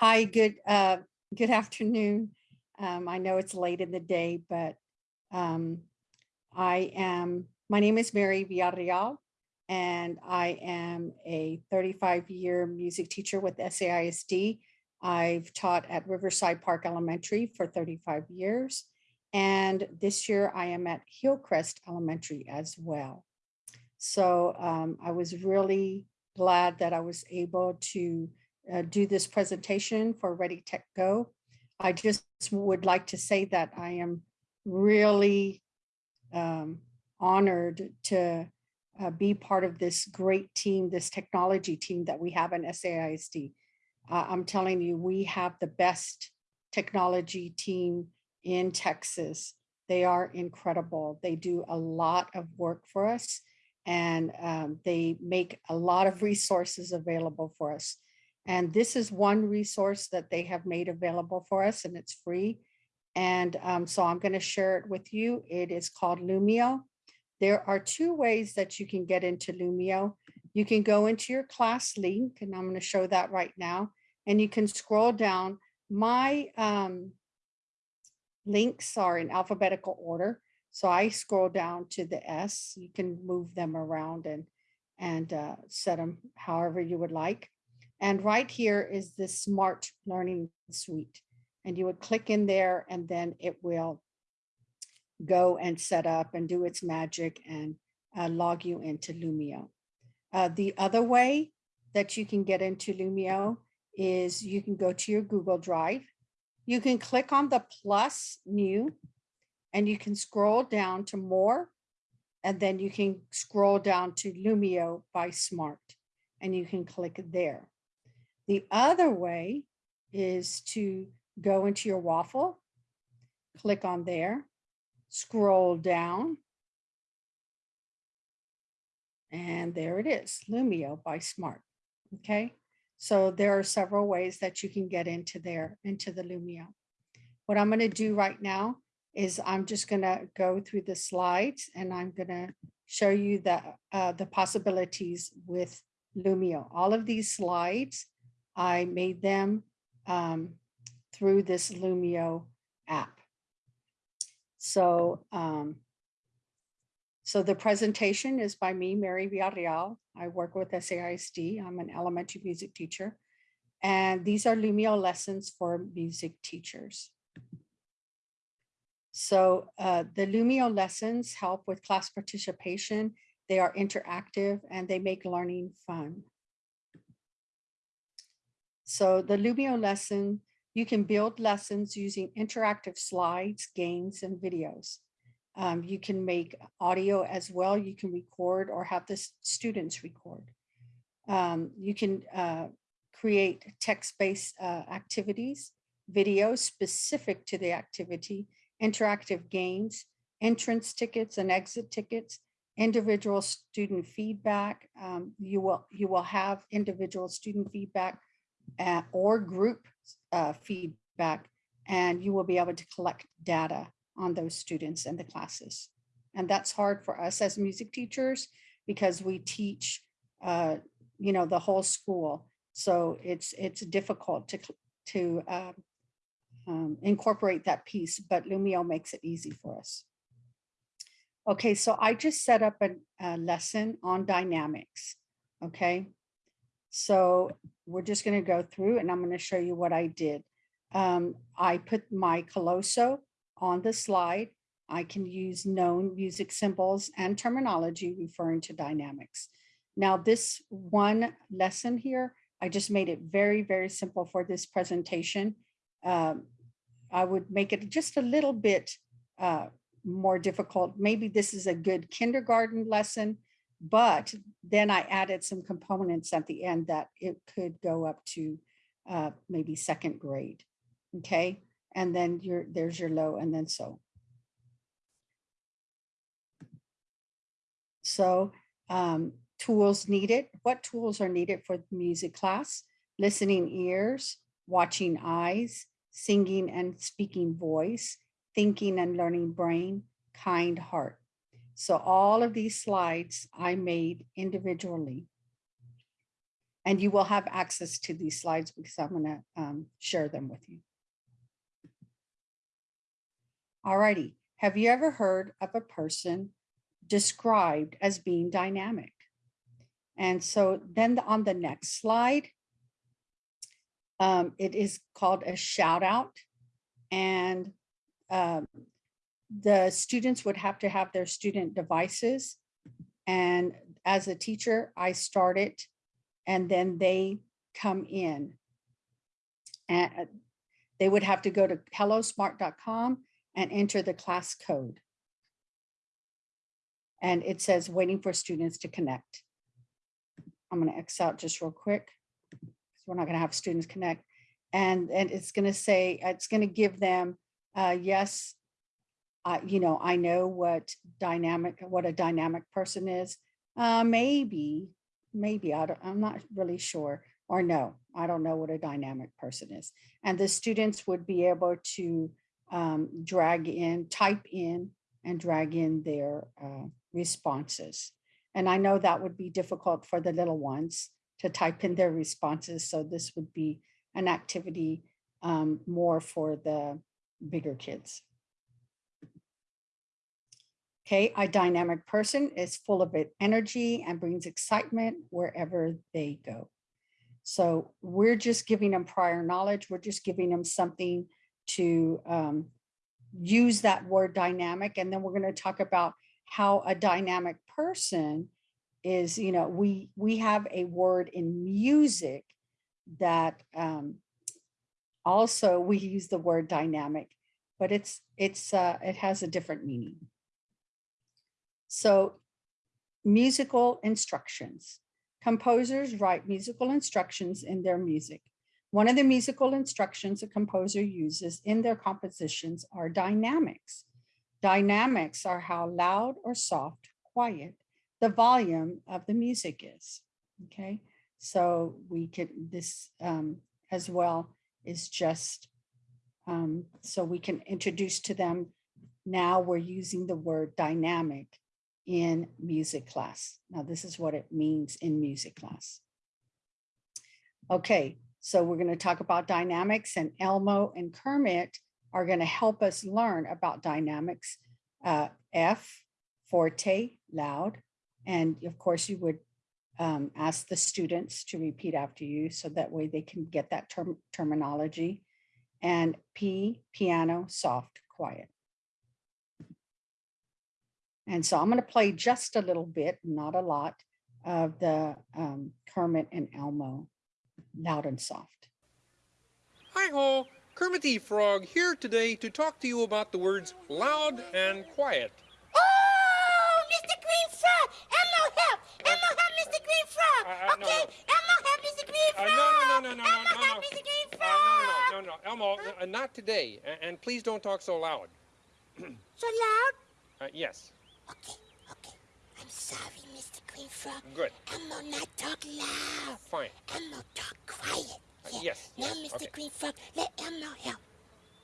Hi, good uh, good afternoon. Um, I know it's late in the day, but um, I am, my name is Mary Villarreal, and I am a 35 year music teacher with SAISD. I've taught at Riverside Park Elementary for 35 years. And this year I am at Hillcrest Elementary as well. So um, I was really glad that I was able to uh, do this presentation for Ready Tech Go. I just would like to say that I am really um, honored to uh, be part of this great team, this technology team that we have in SAISD. Uh, I'm telling you, we have the best technology team in Texas. They are incredible. They do a lot of work for us and um, they make a lot of resources available for us. And this is one resource that they have made available for us and it's free. And um, so I'm going to share it with you. It is called Lumio. There are two ways that you can get into Lumio. You can go into your ClassLink, and I'm going to show that right now. And you can scroll down. My um, links are in alphabetical order. So I scroll down to the S. You can move them around and, and uh, set them however you would like. And right here is the Smart Learning Suite. And you would click in there and then it will go and set up and do its magic and uh, log you into Lumio. Uh, the other way that you can get into Lumio is you can go to your Google Drive. You can click on the plus new and you can scroll down to more and then you can scroll down to Lumio by Smart and you can click there. The other way is to go into your waffle, click on there, scroll down, and there it is, Lumio by Smart. Okay, so there are several ways that you can get into there, into the Lumio. What I'm going to do right now is I'm just going to go through the slides and I'm going to show you the, uh, the possibilities with Lumio. All of these slides I made them um, through this Lumio app. So, um, so the presentation is by me, Mary Villarreal. I work with SAISD. I'm an elementary music teacher. And these are Lumio lessons for music teachers. So uh, the Lumio lessons help with class participation. They are interactive and they make learning fun. So the Lumio lesson, you can build lessons using interactive slides, games, and videos. Um, you can make audio as well. You can record or have the students record. Um, you can uh, create text-based uh, activities, videos specific to the activity, interactive games, entrance tickets and exit tickets, individual student feedback. Um, you will you will have individual student feedback uh, or group uh, feedback, and you will be able to collect data on those students and the classes. And that's hard for us as music teachers because we teach, uh, you know, the whole school. So it's it's difficult to to uh, um, incorporate that piece, but Lumio makes it easy for us. Okay, so I just set up a, a lesson on dynamics. Okay, so we're just going to go through and I'm going to show you what I did. Um, I put my Colosso on the slide. I can use known music symbols and terminology referring to dynamics. Now this one lesson here, I just made it very, very simple for this presentation. Um, I would make it just a little bit uh, more difficult. Maybe this is a good kindergarten lesson, but then I added some components at the end that it could go up to uh, maybe second grade. Okay. And then your there's your low and then so. So um, tools needed. What tools are needed for music class? Listening ears, watching eyes, singing and speaking voice, thinking and learning brain, kind heart. So all of these slides I made individually. And you will have access to these slides because I'm going to share them with you. Alrighty, have you ever heard of a person described as being dynamic? And so then on the next slide, um, it is called a shout out and um, the students would have to have their student devices. And as a teacher, I start it and then they come in. And they would have to go to hellosmart.com and enter the class code. And it says waiting for students to connect. I'm going to X out just real quick. because We're not going to have students connect. And, and it's going to say, it's going to give them, uh, yes, I, you know, I know what dynamic, what a dynamic person is. Uh, maybe, maybe, I I'm not really sure. Or no, I don't know what a dynamic person is. And the students would be able to um, drag in, type in and drag in their uh, responses. And I know that would be difficult for the little ones to type in their responses. So this would be an activity um, more for the bigger kids. Okay, a dynamic person is full of energy and brings excitement wherever they go. So we're just giving them prior knowledge. We're just giving them something to um, use that word dynamic. And then we're going to talk about how a dynamic person is, you know, we we have a word in music that um, also we use the word dynamic, but it's it's uh, it has a different meaning. So musical instructions. Composers write musical instructions in their music. One of the musical instructions a composer uses in their compositions are dynamics. Dynamics are how loud or soft, quiet, the volume of the music is, okay? So we can, this um, as well is just, um, so we can introduce to them, now we're using the word dynamic in music class. Now, this is what it means in music class. Okay, so we're going to talk about dynamics and Elmo and Kermit are going to help us learn about dynamics. Uh, F, forte, loud. And of course, you would um, ask the students to repeat after you so that way they can get that term terminology. And P, piano, soft, quiet. And so I'm going to play just a little bit, not a lot, of the um, Kermit and Elmo, loud and soft. Hi ho, Kermit the Frog here today to talk to you about the words loud and quiet. Oh, Mr. Green Frog! Elmo help! Elmo help Mr. Green Frog! Uh, uh, no, okay, no. Elmo help Mr. Green Uh, Frog! no, no, no, no, no, Elmo no, no, help no. Mr. Green Uh, Frog! no, no, no, no, no, Elmo, uh, not today. A- And please don't talk so loud. So loud? Uh, yes, Okay, okay. I'm sorry, Mr. Green Frog. good, Elmo not talk loud. fine. Elmo talk quiet. Uh, yes, Now, yes, Mr. okay. Green Frog, let Elmo help.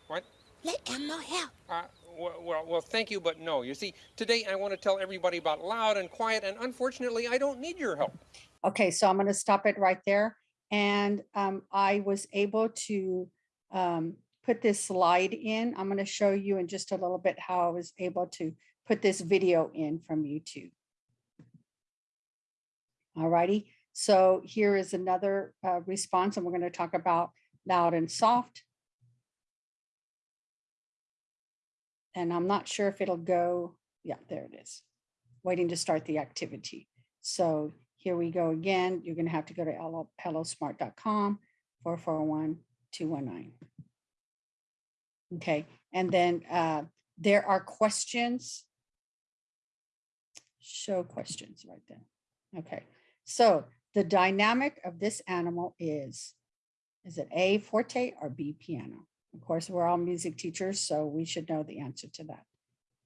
What? Let Elmo help. Uh, well, well, well, thank you, but no. You see, today I want to tell everybody about loud and quiet, and unfortunately, I don't need your help. Okay, so I'm going to stop it right there. And um, I was able to um, put this slide in. I'm going to show you in just a little bit how I was able to put this video in from YouTube. All righty, so here is another uh, response, and we're going to talk about loud and soft. And I'm not sure if it'll go, yeah, there it is. Waiting to start the activity. So here we go again. You're going to have to go to hello- hellosmart.com 441-219. Okay, and then uh, there are questions. Show questions right there. Okay, so the dynamic of this animal is, is it A forte or B piano? Of course, we're all music teachers, so we should know the answer to that.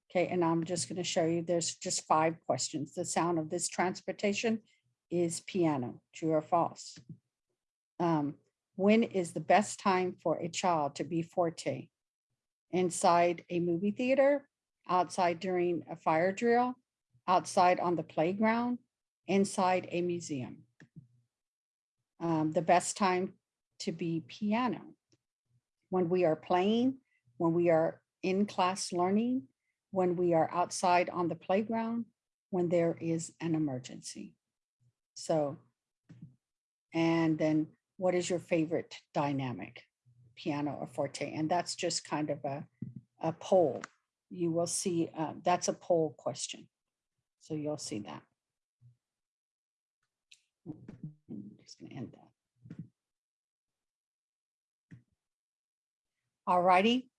Okay, and I'm just going to show you, there's just five questions. The sound of this transportation is piano, true or false? Um, when is the best time for a child to be forte? Inside a movie theater, outside during a fire drill, outside on the playground, inside a museum. um, the best time to be piano. When we are playing, when we are in class learning, when we are outside on the playground, when there is an emergency. So, and then what is your favorite dynamic, piano or forte? And that's just kind of a, a poll. You will see, uh, that's a poll question. So you'll see that. Just gonna end that. All righty,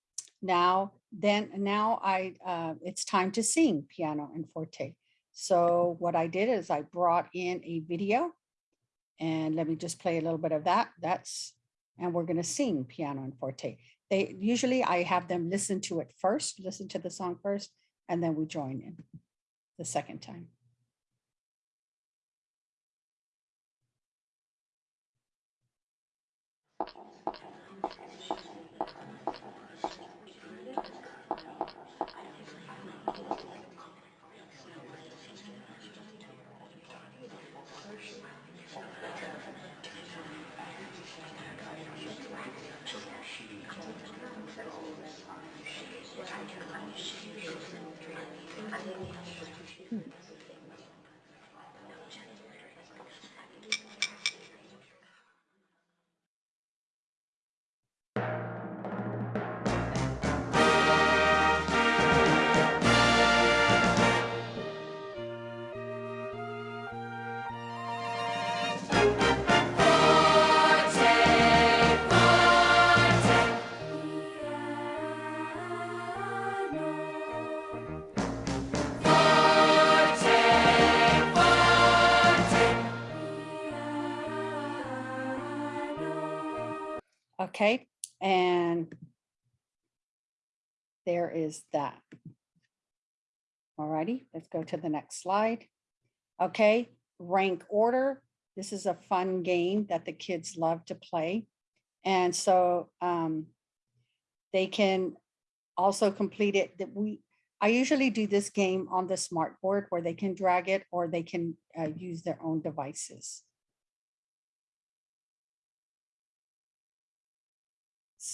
now, then, now I, uh, it's time to sing piano and forte. So what I did is I brought in a video. And let me just play a little bit of that. That's, and we're gonna sing piano and forte. They, usually I have them listen to it first, listen to the song first, and then we join in the second time. Okay, and there is that. All righty, let's go to the next slide. Okay, rank order. This is a fun game that the kids love to play. And so um, they can also complete it that we, I usually do this game on the smart board where they can drag it or they can uh, use their own devices.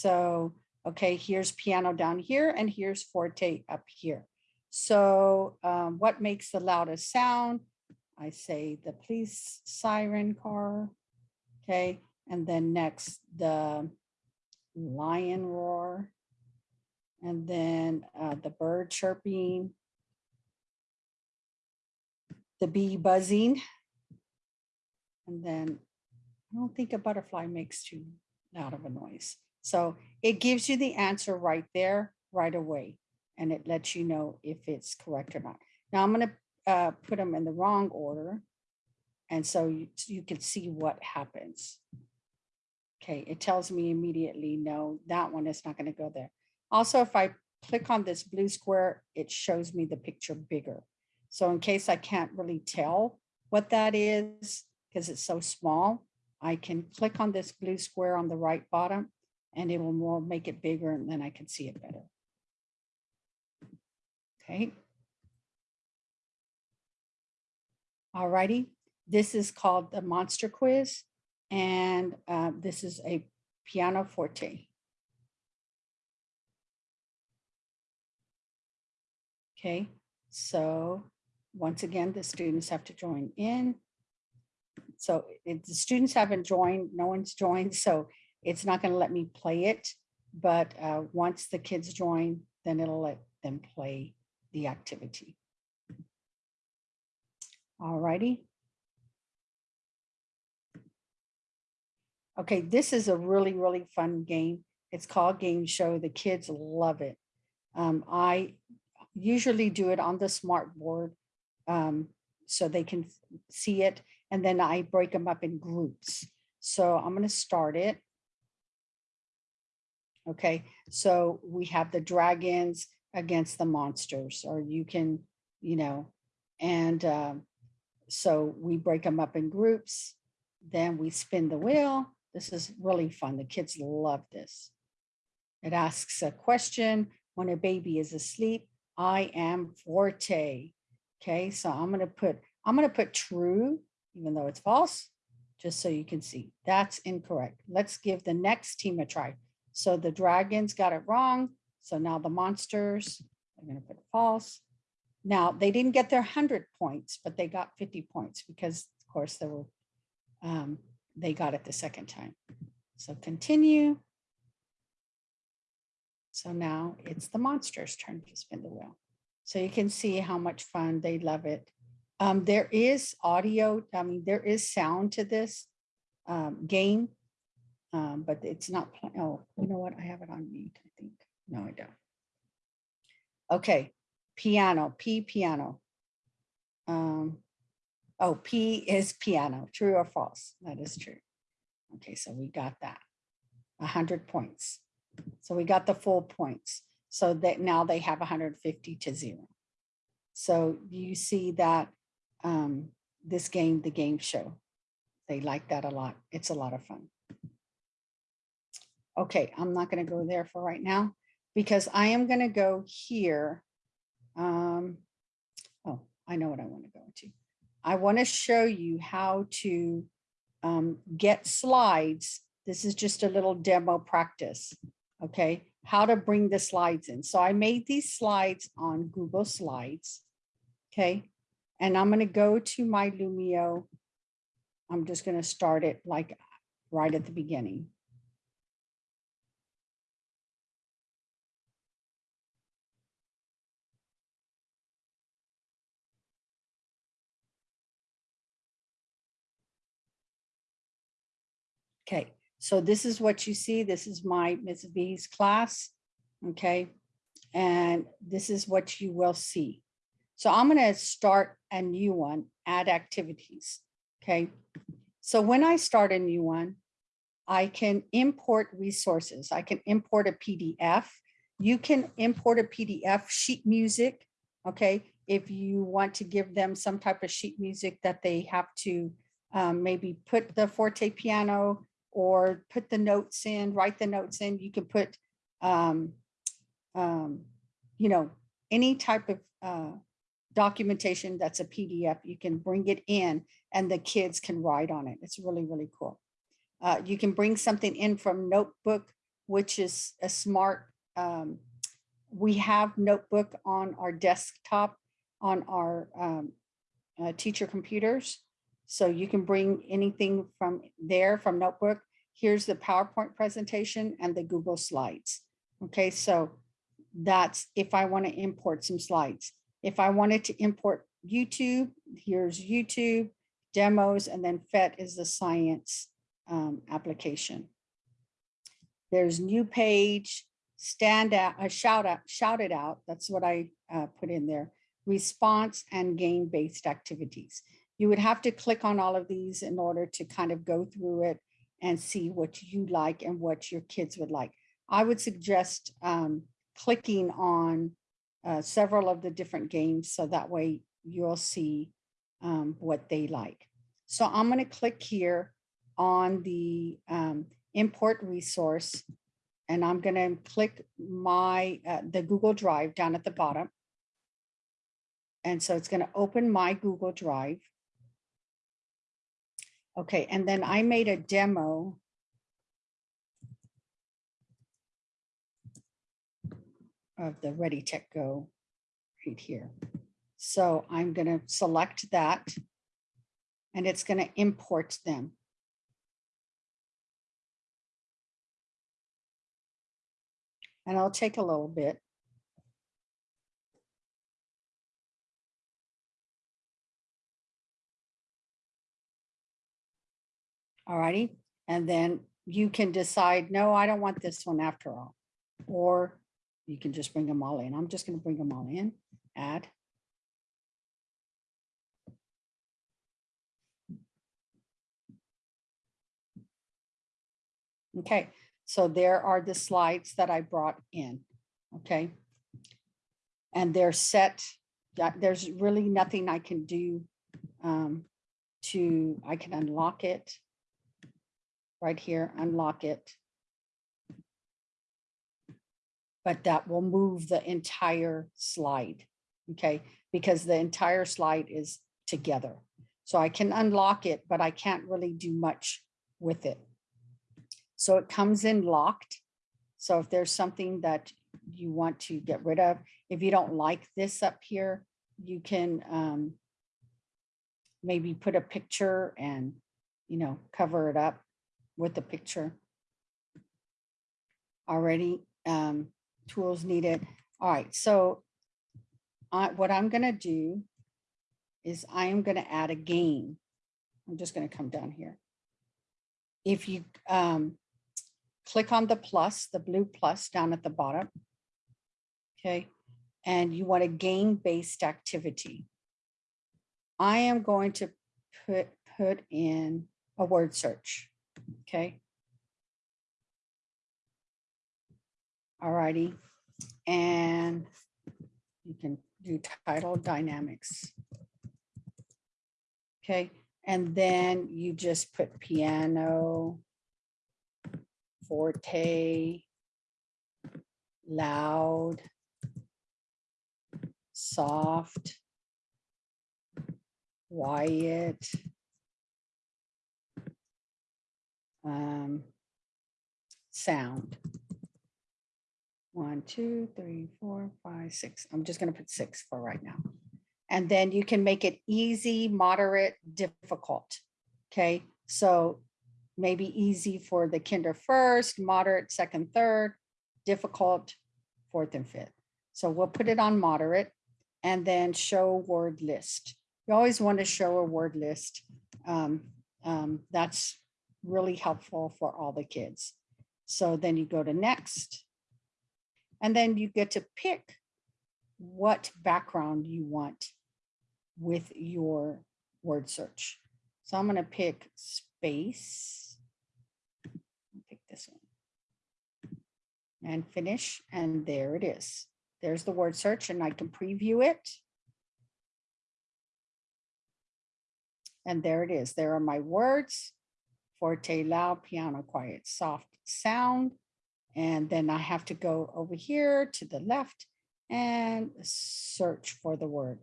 So, okay, here's piano down here and here's forte up here. So um, what makes the loudest sound? I say the police siren car. Okay, and then next the lion roar. And then uh, the bird chirping. The bee buzzing. And then I don't think a butterfly makes too loud of a noise. So it gives you the answer right there, right away, and it lets you know if it's correct or not. Now I'm gonna uh, put them in the wrong order. And so you, you can see what happens. Okay, it tells me immediately, no, that one is not gonna go there. Also, if I click on this blue square, it shows me the picture bigger. So in case I can't really tell what that is, because it's so small, I can click on this blue square on the right bottom and it will more make it bigger and then I can see it better. Okay. All righty. this is called the monster quiz and uh, this is a piano forte. Okay, so once again, the students have to join in. So the students haven't joined, no one's joined, so it's not going to let me play it. But uh, once the kids join, then it'll let them play the activity. All righty. Okay, this is a really, really fun game. It's called Game Show. The kids love it. Um, I usually do it on the smart board um, so they can see it. And then I break them up in groups. So I'm going to start it. Okay, so we have the dragons against the monsters, or you can, you know, and um, so we break them up in groups. Then we spin the wheel. This is really fun. The kids love this. It asks a question when a baby is asleep. I am forte. Okay, so I'm gonna put I'm gonna put true, even though it's false. just so you can see. That's incorrect. Let's give the next team a try. So the dragons got it wrong. So now the monsters, I'm gonna put false. Now, they didn't get their hundred points, but they got fifty points because of course they were, um, they got it the second time. So continue. So now it's the monster's turn to spin the wheel. So you can see how much fun they love it. Um, there is audio, I mean, there is sound to this um, game. Um, but it's not, oh, you know what? I have it on mute, I think. No, I don't. Okay, piano, P piano. Um, oh, P is piano, true or false? That is true. Okay, so we got that. A hundred points. So we got the full points. So that now they have hundred fifty to zero. So you see that um, this game, the game show, they like that a lot. It's a lot of fun. Okay, I'm not gonna go there for right now because I am gonna go here. Um, oh, I know what I want to go into. I want to show you how to um, get slides. This is just a little demo practice. Okay, how to bring the slides in. So I made these slides on Google Slides. Okay, and I'm going to go to my Lumio. I'm just going to start it like right at the beginning. Okay, so this is what you see. This is my Ms. V's class. Okay, and this is what you will see. So I'm going to start a new one, add activities. Okay, so when I start a new one, I can import resources. I can import a PDF. You can import a PDF sheet music. Okay, if you want to give them some type of sheet music that they have to um, maybe put the forte piano or put the notes in, write the notes in, you can put, um, um, you know, any type of uh, documentation that's a PDF, you can bring it in and the kids can write on it. It's really, really cool. Uh, you can bring something in from Notebook, which is a smart, um, we have Notebook on our desktop, on our um, uh, teacher computers. So you can bring anything from there from Notebook. Here's the PowerPoint presentation and the Google Slides. Okay, so that's if I want to import some slides. If I wanted to import YouTube, here's YouTube, demos, and then PhET is the science um, application. There's new page, stand out, a shout out, shout it out. That's what I uh, put in there. Response and game-based activities. You would have to click on all of these in order to kind of go through it and see what you like and what your kids would like. I would suggest um, clicking on uh, several of the different games so that way you'll see um, what they like. So I'm going to click here on the um, import resource and I'm going to click my uh, the Google Drive down at the bottom. And so it's going to open my Google Drive. Okay, and then I made a demo. Of the Ready Tech Go right here. So I'm going to select that. And it's going to import them. And I'll take a little bit. All righty, and then you can decide, no, I don't want this one after all. Or you can just bring them all in. I'm just gonna bring them all in, add. Okay, so there are the slides that I brought in, okay? And they're set, there's really nothing I can do um, to, I can unlock it right here, unlock it. But that will move the entire slide, okay? Because the entire slide is together. So I can unlock it, but I can't really do much with it. So it comes in locked. So if there's something that you want to get rid of, if you don't like this up here, you can um, maybe put a picture and, you know, cover it up with the picture. Already, um, tools needed. All right, so I, what I'm gonna do is I am gonna add a game. I'm just gonna come down here. If you um, click on the plus, the blue plus down at the bottom. Okay, and you want a game-based activity. I am going to put, put in a word search, okay? All righty. and you can do title dynamics. Okay, and then you just put piano, forte, loud, soft, quiet, um, sound. One, two, three, four, five, six. I'm just gonna put six for right now. And then you can make it easy, moderate, difficult. Okay, so maybe easy for the kinder first, moderate, second, third, difficult, fourth and fifth. So we'll put it on moderate and then show word list. You always want to show a word list. Um, um, that's really helpful for all the kids. So then you go to next. And then you get to pick what background you want with your word search. So I'm going to pick space. Pick this one. And finish. And there it is. There's the word search and I can preview it. And there it is. There are my words. Forte, loud, piano, quiet, soft, sound. And then I have to go over here to the left and search for the word.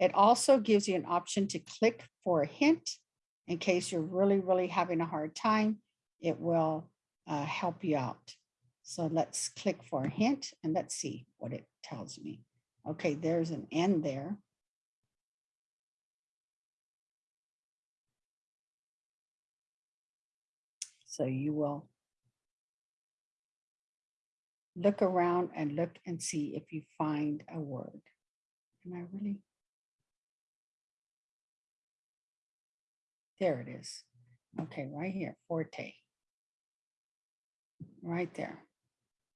It also gives you an option to click for a hint in case you're really, really having a hard time. It will uh, help you out. So let's click for a hint and let's see what it tells me. Okay, there's an end there. So you will look around and look and see if you find a word. Am I really? There it is. Okay, right here, forte. Right there.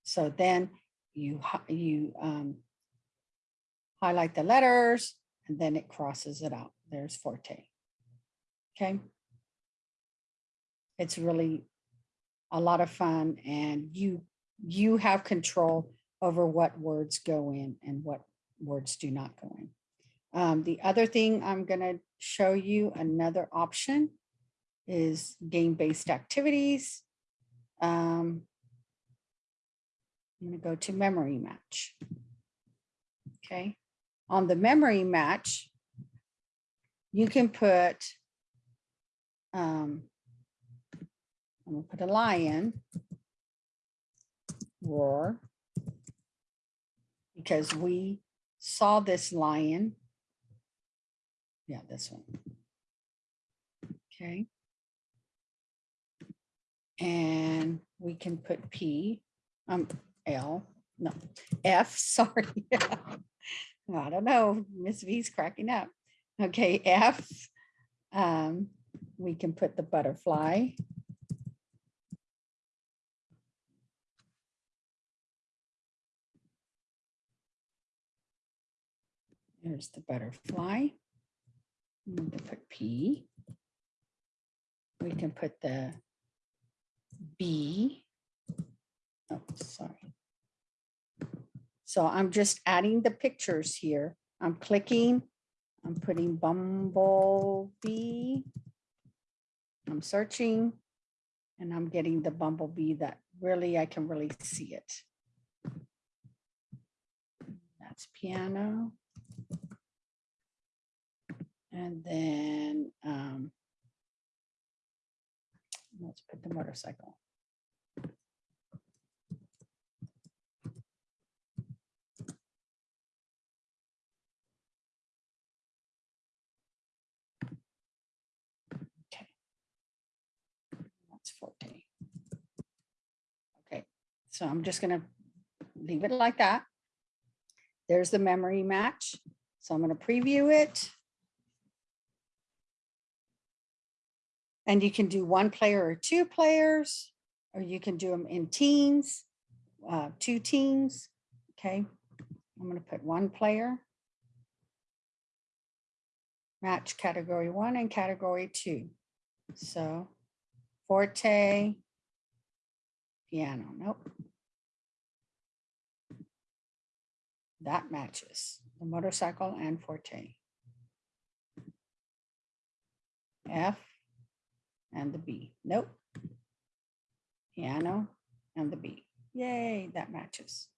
So then you, you um, highlight the letters and then it crosses it out. There's forte. Okay. It's really a lot of fun and you, you have control over what words go in and what words do not go in. Um, the other thing I'm gonna show you, another option is game-based activities. Um, I'm gonna go to memory match. Okay, on the memory match, you can put, um, I'm gonna put a lion, roar, because we saw this lion. Yeah, this one. Okay. And we can put P, um, L, no, F, sorry. I don't know, Miss V's cracking up. Okay, F, um, we can put the butterfly. There's the butterfly. We can put P. We can put the B. Oh, sorry. So I'm just adding the pictures here. I'm clicking, I'm putting bumblebee. I'm searching and I'm getting the bumblebee that really, I can really see it. That's piano. And then, um, let's put the motorcycle. Okay. That's forte. Okay, so I'm just gonna leave it like that. There's the memory match. So I'm gonna preview it. And you can do one player or two players, or you can do them in teams, uh, two teams. Okay, I'm gonna put one player. Match category one and category two. So forte, piano, nope. That matches the motorcycle and forte. F and the B, nope. Piano and the B, yay, that matches.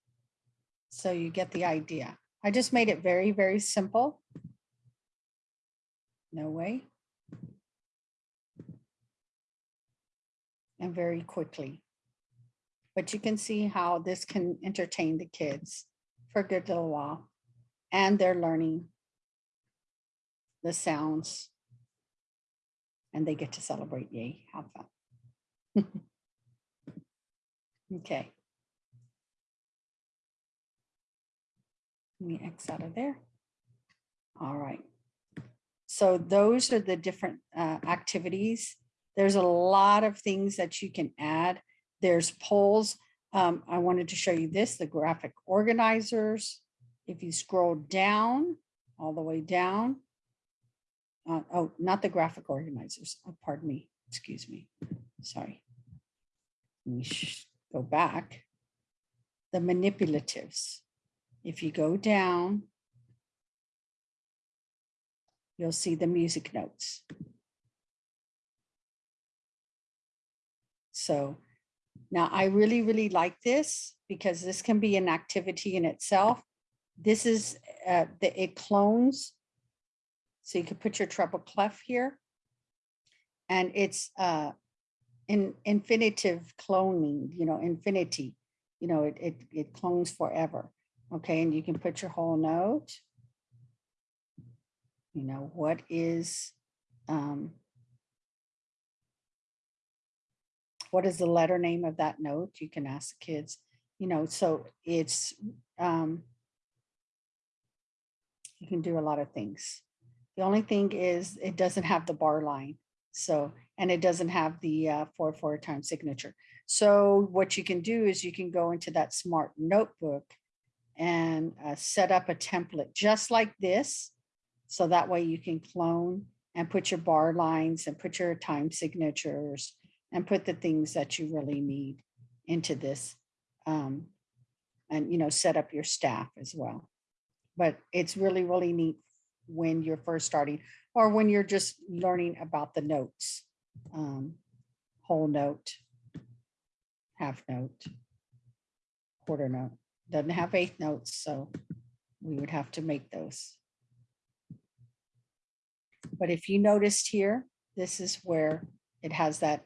So you get the idea. I just made it very, very simple. No way. And very quickly. But you can see how this can entertain the kids for a good little while. And they're learning the sounds. And they get to celebrate, yay, have fun. Okay. Let me X out of there. All right. So those are the different uh, activities. There's a lot of things that you can add. There's polls. Um, I wanted to show you this, the graphic organizers. If you scroll down, all the way down. Uh, oh, not the graphic organizers. Oh, pardon me. Excuse me. Sorry. Let me go back. The manipulatives. If you go down, you'll see the music notes. So now I really, really like this because this can be an activity in itself. This is, uh, the, it clones. So you could put your treble clef here. And it's, uh, in infinitive cloning, you know, infinity, you know, it, it, it clones forever. Okay, and you can put your whole note. You know, what is, um, what is the letter name of that note? You can ask the kids, you know, so it's, um, you can do a lot of things. The only thing is it doesn't have the bar line. So, and it doesn't have the uh, four, four time signature. So what you can do is you can go into that smart notebook and uh, set up a template just like this. So that way you can clone and put your bar lines and put your time signatures and put the things that you really need into this. Um, and, you know, set up your staff as well. But it's really, really neat when you're first starting or when you're just learning about the notes. Um, whole note, half note, quarter note, doesn't have eighth notes, so we would have to make those. But if you noticed here, this is where it has that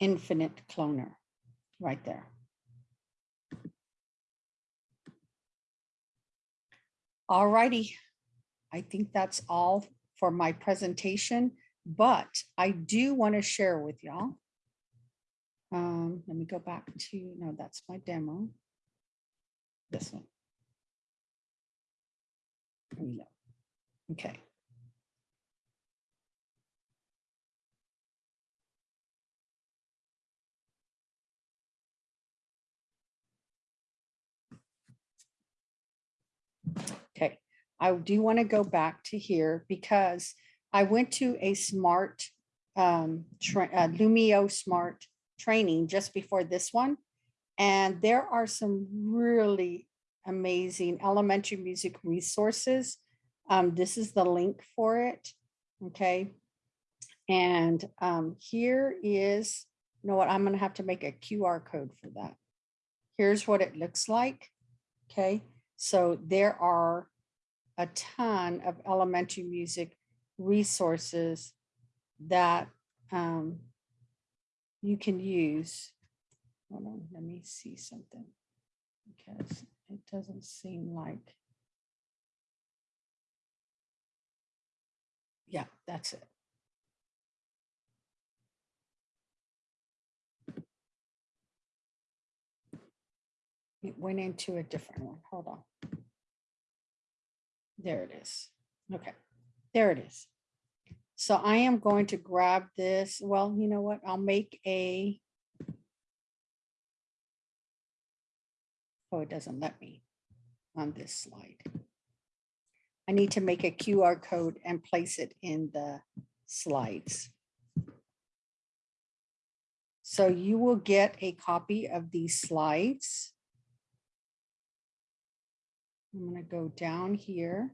infinite cloner right there. All righty. I think that's all for my presentation, but I do want to share with y'all. Um, let me go back to, no, that's my demo. This one. Go. Okay. I do want to go back to here because I went to a smart um, uh, Lumio smart training just before this one. And there are some really amazing elementary music resources. Um, this is the link for it. Okay. And um, here is, you know what, I'm going to have to make a QR code for that. Here's what it looks like. Okay. So there are a ton of elementary music resources that um, you can use. Hold on, let me see something. Because it doesn't seem like. Yeah, that's it. It went into a different one. Hold on. There it is. Okay, there it is. So I am going to grab this. Well, you know what? I'll make a. Oh, it doesn't let me on this slide. I need to make a QR code and place it in the slides. So you will get a copy of these slides. I'm going to go down here.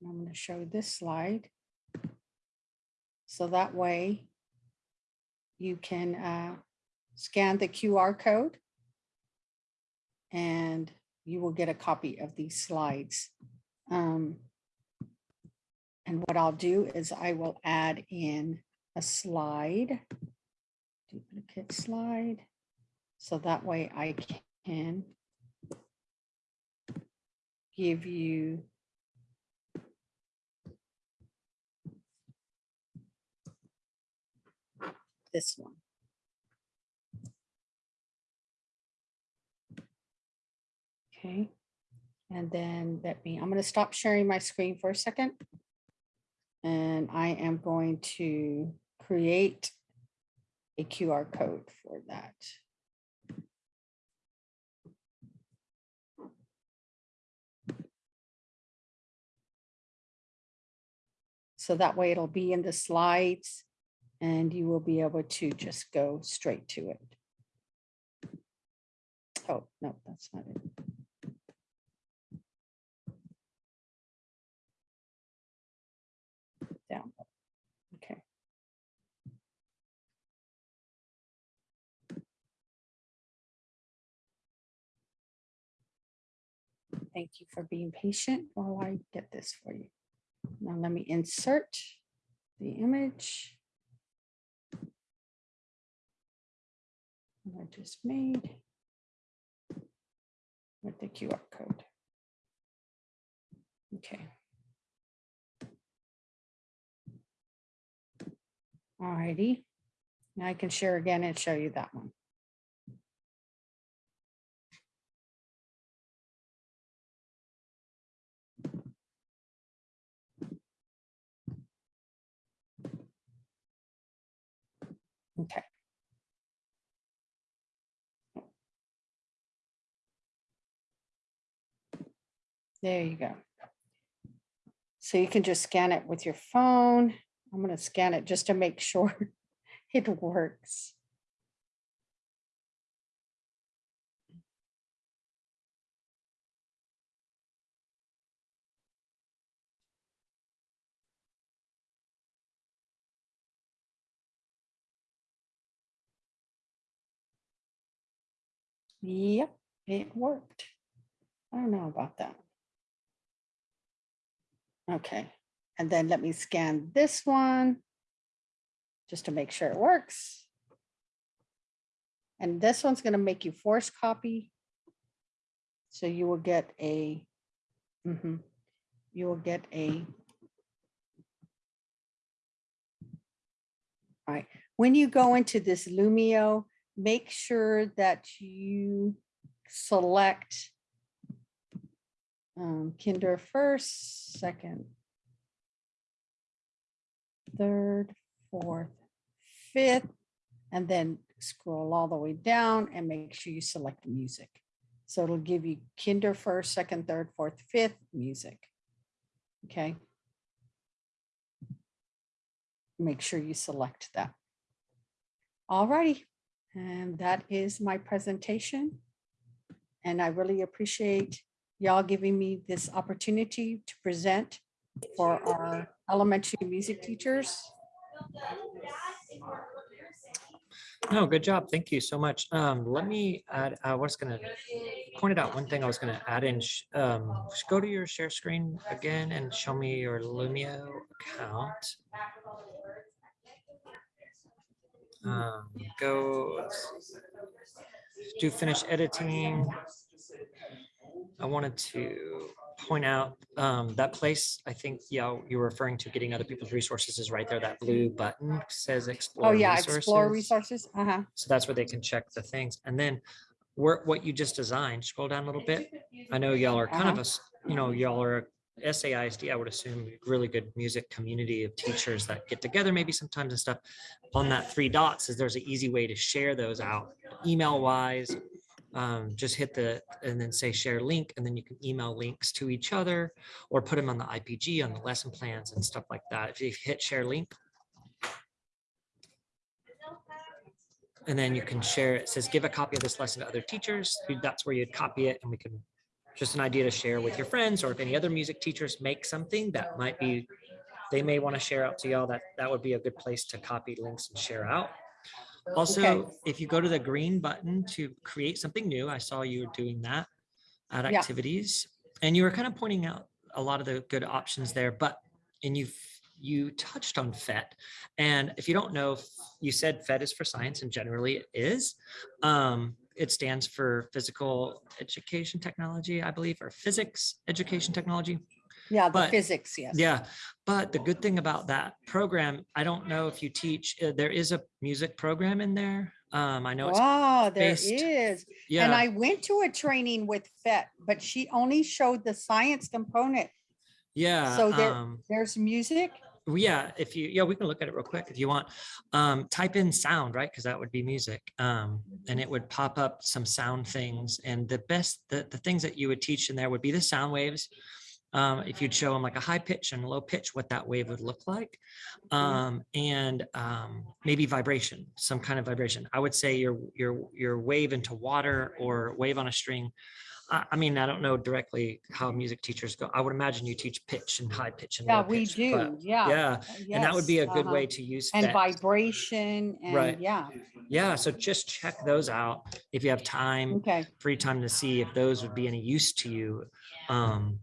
I'm going to show this slide. So that way you can uh, scan the QR code and you will get a copy of these slides. Um, and what I'll do is I will add in a slide, duplicate slide. So that way I can give you this one. Okay, and then let me, I'm going to stop sharing my screen for a second. And I am going to create a QR code for that. So that way it'll be in the slides and you will be able to just go straight to it. Oh, no, that's not it. Down. Okay. Thank you for being patient while I get this for you. Now let me insert the image. I just made with the QR code. Okay. All righty. Now I can share again and show you that one. Okay. There you go. So you can just scan it with your phone. I'm going to scan it just to make sure it works. Yep, it worked. I don't know about that. Okay, and then let me scan this one just to make sure it works. And this one's going to make you force copy. So you will get a, mhm, you will get a. All right, when you go into this Lumio, make sure that you select um, kinder first, second, third, fourth, fifth, and then scroll all the way down and make sure you select music. So it'll give you kinder first, second, third, fourth, fifth music. Okay. Make sure you select that. All righty. And that is my presentation. And I really appreciate y'all giving me this opportunity to present for our elementary music teachers. No, good job. Thank you so much. Um, let me add, I was gonna point it out one thing I was gonna add in. Um, go to your share screen again and show me your Lumio account. Um, go do finish editing. I wanted to point out um, that place, I think, yeah, you're referring to getting other people's resources is right there. That blue button says explore. Oh, yeah, explore resources. resources. Uh-huh. So that's where they can check the things. And then where, what you just designed, scroll down a little bit. I know y'all are kind of Uh-huh. a, you know, y'all are SAISD, I would assume, really good music community of teachers that get together maybe sometimes and stuff. On that three dots is there's an easy way to share those out, email wise. Um, just hit the, and then say share link, and then you can email links to each other or put them on the IPG, on the lesson plans and stuff like that. If you hit share link, And then you can share, it says, give a copy of this lesson to other teachers. That's where you'd copy it and we can, just an idea to share with your friends or if any other music teachers make something that might be, they may want to share out to y'all, that, that would be a good place to copy links and share out. Also, if you go to the green button to create something new, I saw you were doing that at Yeah. activities. And you were kind of pointing out a lot of the good options there, but, and you've you touched on PhET. And if you don't know, you said PhET is for science and generally it is. Um, it stands for physical education technology, I believe, or physics education technology. Yeah, the But- physics, yes. Yeah, but the good thing about that program, I don't know if you teach, uh, there is a music program in there. Um, I know it's, Wow, there based- is. And I went to a training with PhET, but she only showed the science component. yeah. so there- um, There's music. Yeah, if you, yeah, we can look at it real quick if you want. Um, type in sound, right? Because that would be music. Um, and it would pop up some sound things. And the best, the, the things that you would teach in there would be the sound waves. Um, if you'd show them like a high pitch and low pitch, what that wave would look like. Um, and um, maybe vibration, some kind of vibration. I would say your, your, your wave into water or wave on a string. I, I mean, I don't know directly how music teachers go. I would imagine you teach pitch and high pitch and Yeah, low we pitch, do. Yeah. Yeah, uh, and that would be a good uh-huh. way to use And PhET. vibration Right. yeah, Yeah, so just check those out if you have time, okay. free time to see if those would be any use to you um,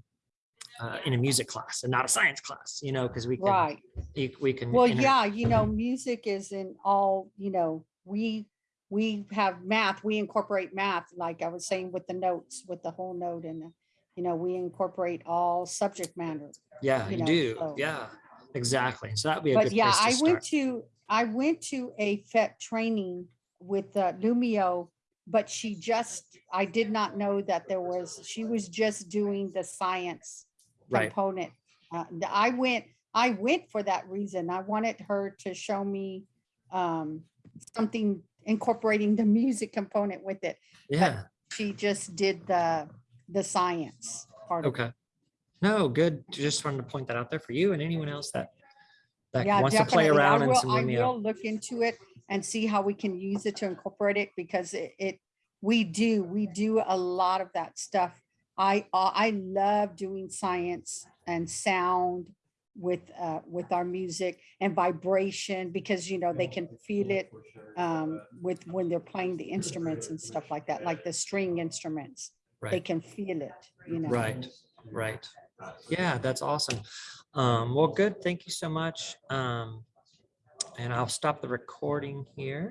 uh, in a music class and not a science class, you know, because we can, Right. we- we can. Well, yeah, you know, music is in all, you know, we, we have math, we incorporate math, like I was saying with the notes, with the whole note and, you know, we incorporate all subject matter. Yeah, you know, do. so- Yeah, exactly. So that'd be a But good yeah, place to I went to, I went to a PhET training with uh, Lumio, but she just, I did not know that there was, she was just doing the science Right, component. Uh, I went, I went for that reason. I wanted her to show me um, something incorporating the music component with it. yeah, She just did the, the science part of it. okay. No, good. Just wanted to point that out there for you and anyone else that that Yeah, wants to play definitely. I around in will- I will look into it and see how we can use it to incorporate it because it, it, we do, we do a lot of that stuff. I, uh, I love doing science and sound with, uh, with our music and vibration because, you know, they can feel it um, with, when they're playing the instruments and stuff like that, like the string instruments. Right. They can feel it, you know. Right, right. Yeah, that's awesome. Um, well, good. Thank you so much. Um, and I'll stop the recording here.